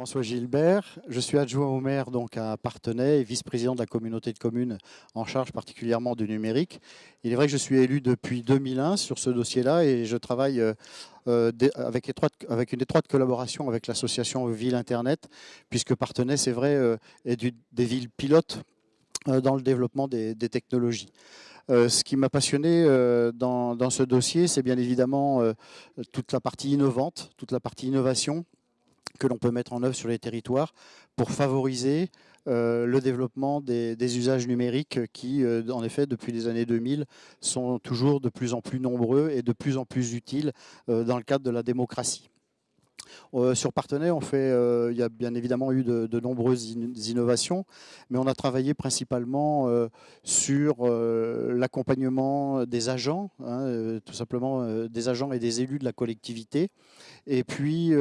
François Gilbert, je suis adjoint au maire donc à Partenay et vice-président de la communauté de communes en charge particulièrement du numérique. Il est vrai que je suis élu depuis 2001 sur ce dossier-là et je travaille euh, euh, avec, une étroite collaboration avec l'association Ville Internet, puisque Partenay, c'est vrai, euh, est des villes pilotes dans le développement des, technologies. ce qui m'a passionné dans, ce dossier, c'est bien évidemment toute la partie innovante, toute la partie innovation, que l'on peut mettre en œuvre sur les territoires pour favoriser euh, le développement des, usages numériques qui, euh, en effet, depuis les années 2000, sont toujours de plus en plus nombreux et de plus en plus utiles euh, dans le cadre de la démocratie. Euh, sur Partenay, euh, il y a bien évidemment eu de, nombreuses innovations, mais on a travaillé principalement euh, sur l'accompagnement des agents, hein, tout simplement des agents et des élus de la collectivité. Et puis,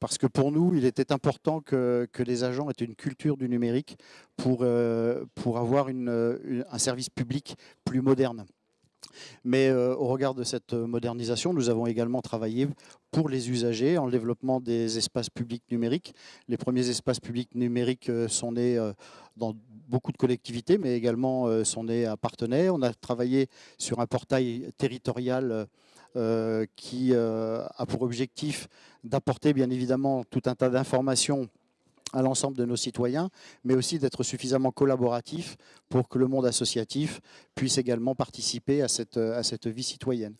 parce que pour nous, il était important que, les agents aient une culture du numérique pour avoir un service public plus moderne. Mais euh, au regard de cette modernisation, nous avons également travaillé pour les usagers en développement des espaces publics numériques. Les premiers espaces publics numériques euh, sont nés euh, dans beaucoup de collectivités, mais également sont nés à Partenay. On a travaillé sur un portail territorial qui a pour objectif d'apporter bien évidemment tout un tas d'informations à l'ensemble de nos citoyens, mais aussi d'être suffisamment collaboratif pour que le monde associatif puisse également participer à cette, à cette vie citoyenne.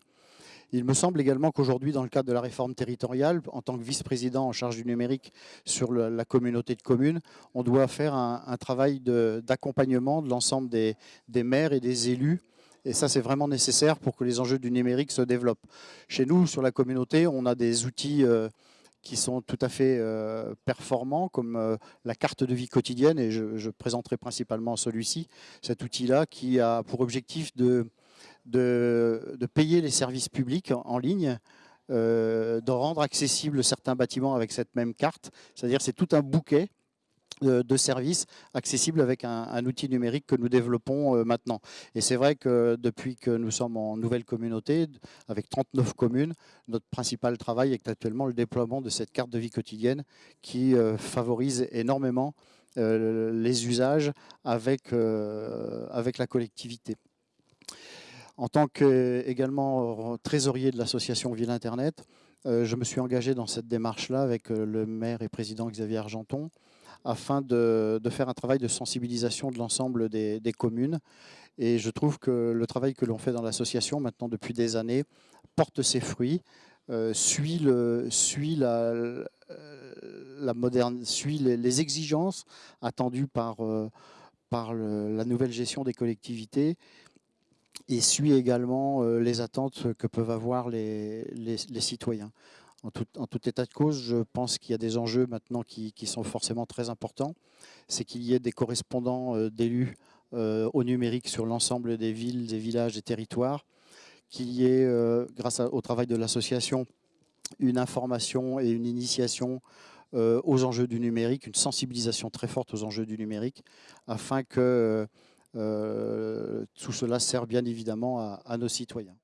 Il me semble également qu'aujourd'hui, dans le cadre de la réforme territoriale, en tant que vice-président en charge du numérique sur la communauté de communes, on doit faire un, travail d'accompagnement de, l'ensemble des, des maires et des élus et ça, c'est vraiment nécessaire pour que les enjeux du numérique se développent. Chez nous, sur la communauté, on a des outils euh, qui sont tout à fait euh, performants, comme euh, la carte de vie quotidienne, et je, présenterai principalement celui-ci, cet outil-là qui a pour objectif de, payer les services publics en, ligne, euh, de rendre accessibles certains bâtiments avec cette même carte, c'est-à-dire c'est tout un bouquet de services accessibles avec un, outil numérique que nous développons euh, maintenant. Et c'est vrai que depuis que nous sommes en nouvelle communauté, avec 39 communes, notre principal travail est actuellement le déploiement de cette carte de vie quotidienne qui euh, favorise énormément euh, les usages avec, avec la collectivité. En tant que également trésorier de l'association Ville Internet, je me suis engagé dans cette démarche-là avec le maire et président Xavier Argenton, afin de, faire un travail de sensibilisation de l'ensemble des, communes. Et je trouve que le travail que l'on fait dans l'association maintenant depuis des années porte ses fruits, euh, suit, suit, la moderne, suit les, exigences attendues par, euh, par la nouvelle gestion des collectivités et suit également euh, les attentes que peuvent avoir les, les citoyens en tout, état de cause, je pense qu'il y a des enjeux maintenant qui, sont forcément très importants. C'est qu'il y ait des correspondants euh, d'élus euh, au numérique sur l'ensemble des villes, des villages, des territoires, qu'il y ait, euh, grâce au travail de l'association, une information et une initiation aux enjeux du numérique, une sensibilisation très forte aux enjeux du numérique, afin que tout cela serve bien évidemment à nos citoyens.